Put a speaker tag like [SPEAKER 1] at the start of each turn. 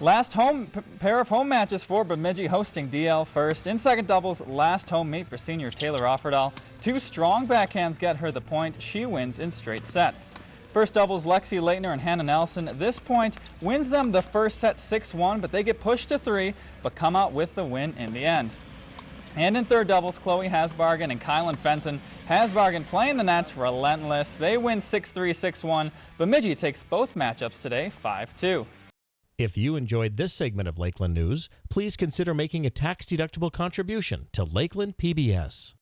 [SPEAKER 1] Last home pair of home matches for Bemidji hosting DL first. In second doubles, last home meet for senior Taylor Offerdahl. Two strong backhands get her the point. She wins in straight sets. First doubles, Lexi Leitner and Hannah Nelson. This point wins them the first set 6-1, but they get pushed to three, but come out with the win in the end. And in third doubles, Chloe Hasbargen and Kylan Fenton. Hasbargen playing the nets relentless. They win 6-3, 6-1. Bemidji takes both matchups today 5-2.
[SPEAKER 2] If you enjoyed this segment of Lakeland News, please consider making a tax-deductible contribution to Lakeland PBS.